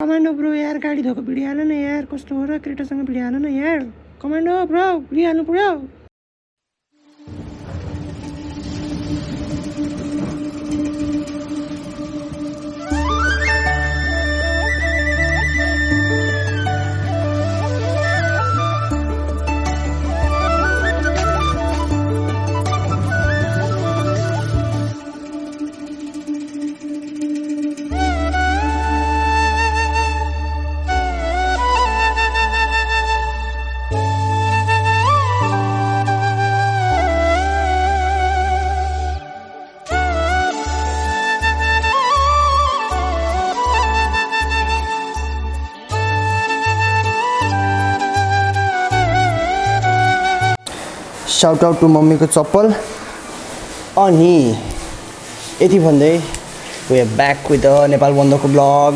Commando bro यार गाडी धोको भिडिहाल न यार कस्तो हो र क्रेटासँग भिडिहाल न यार कमान्डो ब्रो भिडिहाल्नु पऱ्यो साउट आउट टु मम्मीको चप्पल। अनि यति भन्दै we back with the Nepal बन्दको ब्लग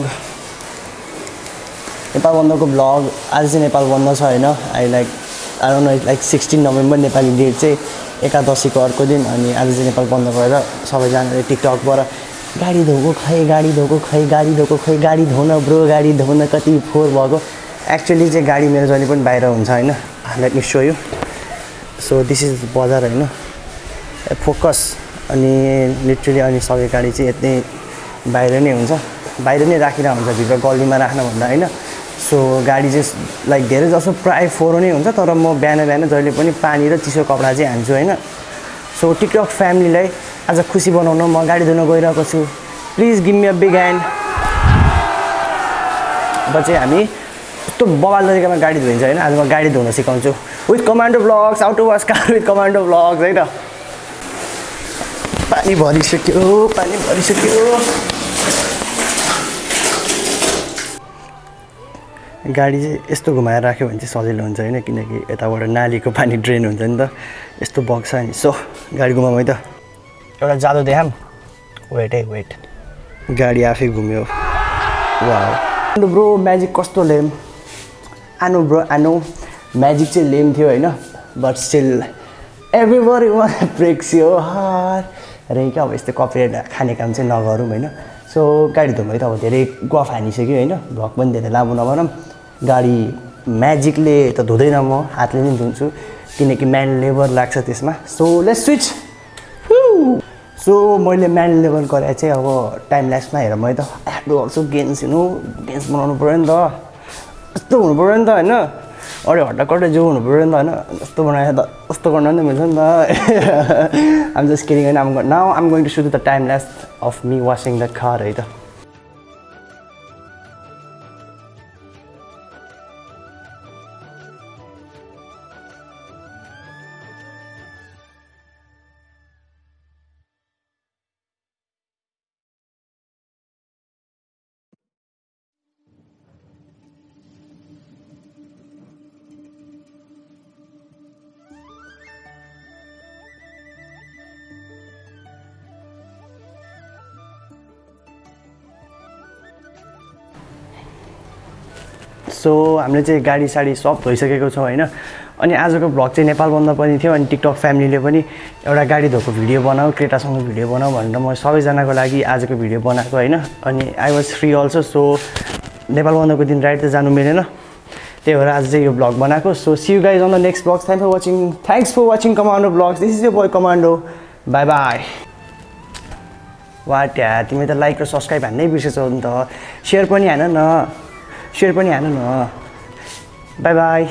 नेपाल बन्दको ब्लग आज चाहिँ नेपाल बन्द छ होइन? I like no like sixteen November Nepali date चाहिँ एकादशीको अर्को दिन अनि आज चाहिँ नेपाल बन्द भएर सबैजनाले टिकटकबाट गाडी धोएको खै गाडी धोएको खै गाडी धोएको खै गाडी धुन ब्रो गाडी धुन कति फोहोर भएको। एक्चुअली चाहिँ गाडी मेरो जहिले पनि बाहिर हुन्छ होइन? Let me show you so this is बजार होइन। फोकस अनि लिटरली अनि सबै गाडी चाहिँ यति बाहिर नै हुन्छ। बाहिर नै राखिरहेको हुन्छ भित्र गल्लीमा राख्नुभन्दा होइन। सो गाडी चाहिँ लाइक धेरै जसो प्रायः फोहोर नै हुन्छ तर म बिहान बिहान जहिले पनि पानी र चिसो कपडा चाहिँ हान्छु होइन। सो टिकटक फ्यामिलीलाई आज खुसी बनाउन म गाडी धुन गइरहेको छु। Please give me a big hand अब चाहिँ हामी यस्तो बवाल तरिकामा गाडी धोइन्छ होइन आज म गाडी धुन सिकाउँछु। With commando blogs out to wash car with commando blogs है त। पानी भरिसक्यो पानी भरिसक्यो। गाडी चाहिँ यस्तो घुमाएर राख्यो भने चाहिँ सजिलो हुन्छ होइन किनकि यताबाट नालीको पानी ड्रेन हुन्छ नि त। यस्तो बग्छ नि सो गाडी घुमाउँ है त। एउटा जादु देखाम वेट है वेट गाडी आफै घुम्यो। वा ब्रो म्याजिक कस्तो लेम आनो ब्रो आनो म्याजिक चाहिँ लेम थियो होइन but still everybody one breaks हार रे क्या अब यस्तो कपरेट खाने काम चाहिँ नगरौँ होइन। सो गाडी धुमै त अब धेरै गफ हानिसक्यो होइन। भ्लग पनि धेरै लामो नभनौँ गाडी म्याजिकले त धुँदैन म हातले नै धुन्छु। किनकि म्यान लेबर लाग्छ त्यसमा। सो लेट्स स्विच सो मैले म्यान लेबर गरेर चाहिँ अब टाइम ल्याक्समा हेर मैले त ह्याप्पी गर्छु गेन्स हेर्नु गेन्स बनाउनु पऱ्यो नि त। यस्तो हुनु पऱ्यो नि त होइन। अरे हट्टाकट्टै जो हुनु पऱ्यो नि त होइन। यस्तो बनाएर त यस्तो गर्न नि त मिल्छ नि त। आम जस्ट किनिङ होइन। I'm now I'm going to show the time lapse of me washing the car है त। सो हामीले चाहिँ गाडी साडी सब धोइसकेको छौँ होइन? अनि आजको भ्लग चाहिँ नेपाल बन्द पनि थियो अनि टिकटक फ्यामिलीले पनि एउटा गाडी धोएको भिडियो बनाऊ क्रेटासँग भिडियो बनाऊ भनेर म सबैजनाको लागि आजको भिडियो बनाएको होइन? अनि I was free also so Nepal बन्दको दिन राइड त जानु मिलेन। त्यही भएर आज चाहिँ यो भ्लग बनाएको। So see you guys on the next vlog thank for watching thanks for watching commando vlogs this is yo boy commando bye bye वा ट्या तिमी त लाइक र सब्सक्राइब हान्नै बिर्सेछौ नि त। सेयर पनि हान न। सेयर पनि हान न बाई बाई